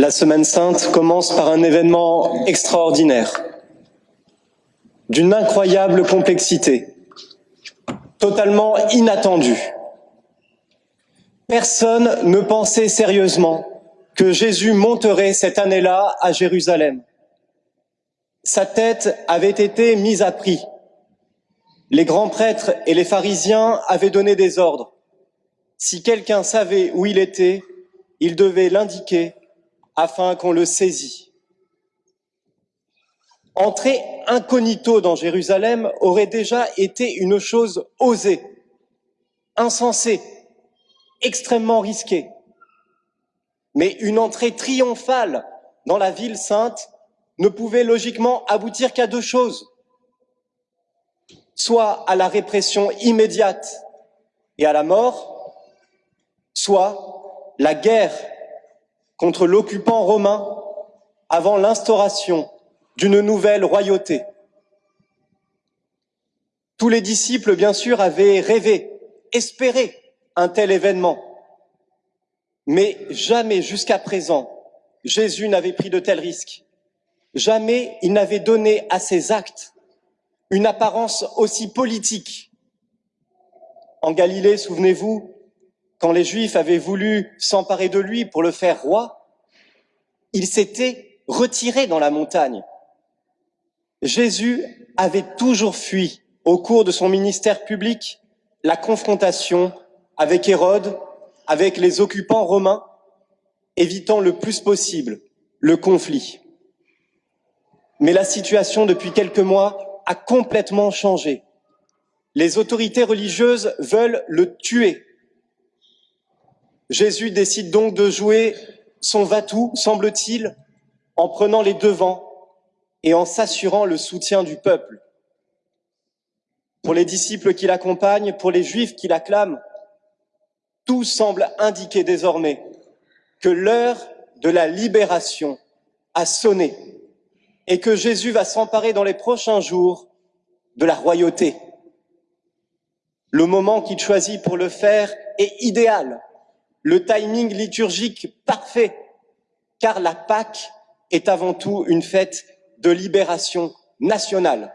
La Semaine sainte commence par un événement extraordinaire, d'une incroyable complexité, totalement inattendu. Personne ne pensait sérieusement que Jésus monterait cette année-là à Jérusalem. Sa tête avait été mise à prix. Les grands prêtres et les pharisiens avaient donné des ordres. Si quelqu'un savait où il était, il devait l'indiquer afin qu'on le saisit. Entrer incognito dans Jérusalem aurait déjà été une chose osée, insensée, extrêmement risquée. Mais une entrée triomphale dans la ville sainte ne pouvait logiquement aboutir qu'à deux choses. Soit à la répression immédiate et à la mort, soit la guerre contre l'occupant romain avant l'instauration d'une nouvelle royauté. Tous les disciples, bien sûr, avaient rêvé, espéré un tel événement. Mais jamais jusqu'à présent, Jésus n'avait pris de tels risques. Jamais il n'avait donné à ses actes une apparence aussi politique. En Galilée, souvenez-vous, quand les Juifs avaient voulu s'emparer de lui pour le faire roi, il s'était retiré dans la montagne. Jésus avait toujours fui au cours de son ministère public la confrontation avec Hérode, avec les occupants romains, évitant le plus possible le conflit. Mais la situation depuis quelques mois a complètement changé. Les autorités religieuses veulent le tuer. Jésus décide donc de jouer son va-tout, semble-t-il, en prenant les devants et en s'assurant le soutien du peuple. Pour les disciples qui l'accompagnent, pour les juifs qui l'acclament, tout semble indiquer désormais que l'heure de la libération a sonné et que Jésus va s'emparer dans les prochains jours de la royauté. Le moment qu'il choisit pour le faire est idéal, le timing liturgique parfait, car la Pâque est avant tout une fête de libération nationale.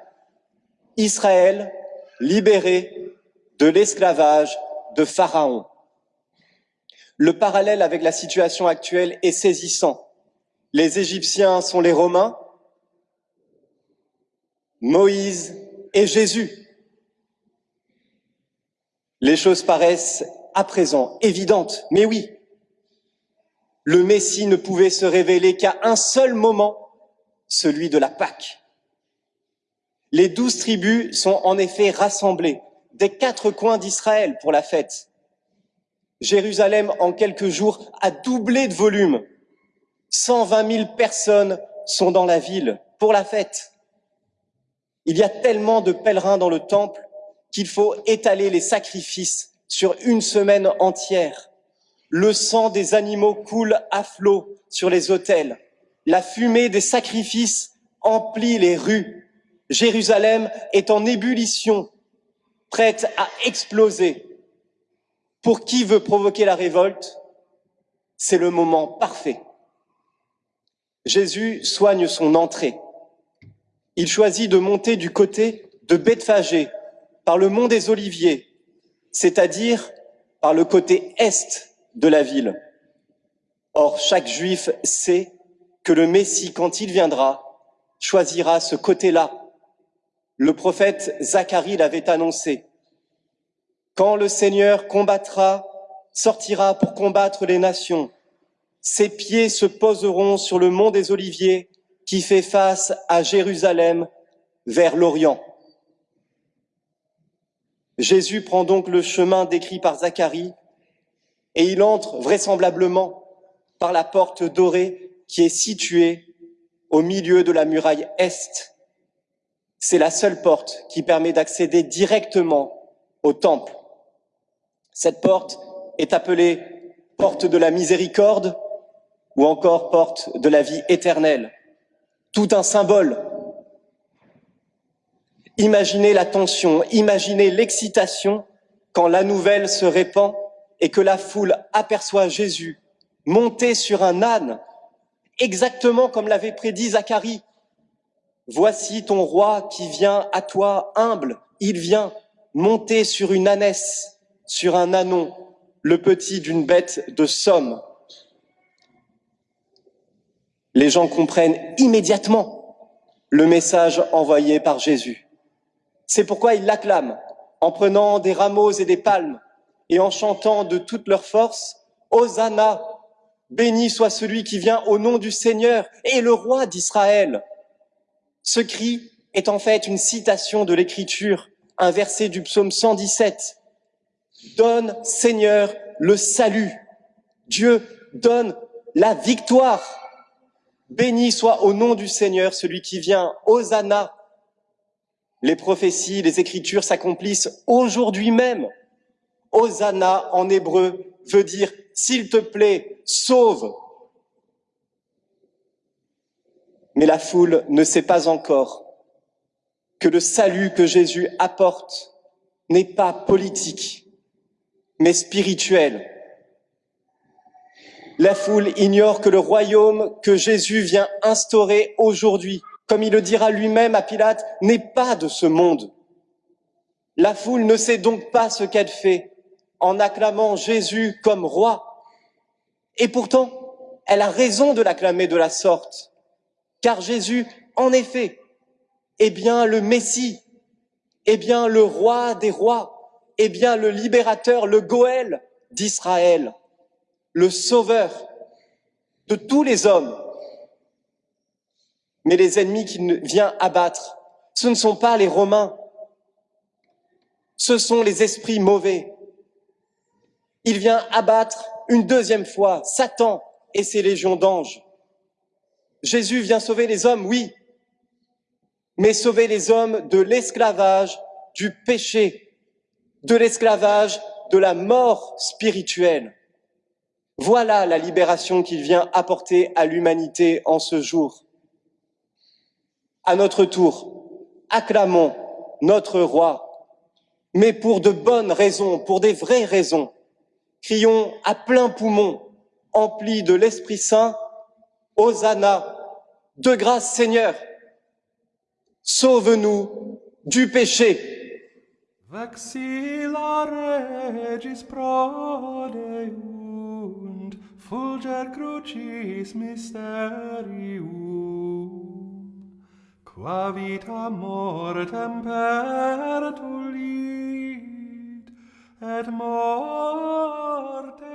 Israël libéré de l'esclavage de Pharaon. Le parallèle avec la situation actuelle est saisissant. Les Égyptiens sont les Romains, Moïse et Jésus. Les choses paraissent à présent évidentes, mais oui, le Messie ne pouvait se révéler qu'à un seul moment, celui de la Pâque. Les douze tribus sont en effet rassemblées des quatre coins d'Israël pour la fête. Jérusalem, en quelques jours, a doublé de volume. 120 000 personnes sont dans la ville pour la fête. Il y a tellement de pèlerins dans le temple qu'il faut étaler les sacrifices sur une semaine entière. Le sang des animaux coule à flot sur les autels. La fumée des sacrifices emplit les rues. Jérusalem est en ébullition, prête à exploser. Pour qui veut provoquer la révolte, c'est le moment parfait. Jésus soigne son entrée. Il choisit de monter du côté de Bethphagée, par le mont des Oliviers, c'est-à-dire par le côté est de la ville. Or, chaque juif sait que le Messie, quand il viendra, choisira ce côté-là. Le prophète Zacharie l'avait annoncé. Quand le Seigneur combattra, sortira pour combattre les nations, ses pieds se poseront sur le mont des Oliviers qui fait face à Jérusalem vers l'Orient. Jésus prend donc le chemin décrit par Zacharie et il entre vraisemblablement par la porte dorée qui est située au milieu de la muraille Est. C'est la seule porte qui permet d'accéder directement au temple. Cette porte est appelée porte de la miséricorde ou encore porte de la vie éternelle. Tout un symbole. Imaginez la tension, imaginez l'excitation quand la nouvelle se répand et que la foule aperçoit Jésus monté sur un âne exactement comme l'avait prédit Zacharie. Voici ton roi qui vient à toi humble, il vient monter sur une ânesse, sur un anon, le petit d'une bête de somme. Les gens comprennent immédiatement le message envoyé par Jésus. C'est pourquoi ils l'acclament en prenant des rameaux et des palmes et en chantant de toute leur force, Hosanna, béni soit celui qui vient au nom du Seigneur et le roi d'Israël. Ce cri est en fait une citation de l'Écriture, un verset du psaume 117. Donne, Seigneur, le salut. Dieu donne la victoire. Béni soit au nom du Seigneur celui qui vient, Hosanna. Les prophéties, les Écritures s'accomplissent aujourd'hui même. Hosanna en hébreu veut dire s'il te plaît, sauve. Mais la foule ne sait pas encore que le salut que Jésus apporte n'est pas politique, mais spirituel. La foule ignore que le royaume que Jésus vient instaurer aujourd'hui, comme il le dira lui-même à Pilate, n'est pas de ce monde. La foule ne sait donc pas ce qu'elle fait en acclamant Jésus comme roi. Et pourtant, elle a raison de l'acclamer de la sorte, car Jésus, en effet, est bien le Messie, est bien le roi des rois, est bien le libérateur, le Goël d'Israël, le sauveur de tous les hommes. Mais les ennemis qu'il vient abattre, ce ne sont pas les Romains, ce sont les esprits mauvais, il vient abattre une deuxième fois Satan et ses légions d'anges. Jésus vient sauver les hommes, oui, mais sauver les hommes de l'esclavage, du péché, de l'esclavage, de la mort spirituelle. Voilà la libération qu'il vient apporter à l'humanité en ce jour. À notre tour, acclamons notre roi, mais pour de bonnes raisons, pour des vraies raisons. Crions à plein poumon, emplis de l'Esprit Saint, Hosanna, de grâce Seigneur, sauve-nous du péché. Vexilla regis fulger crucis la vita mortem pertulit et morte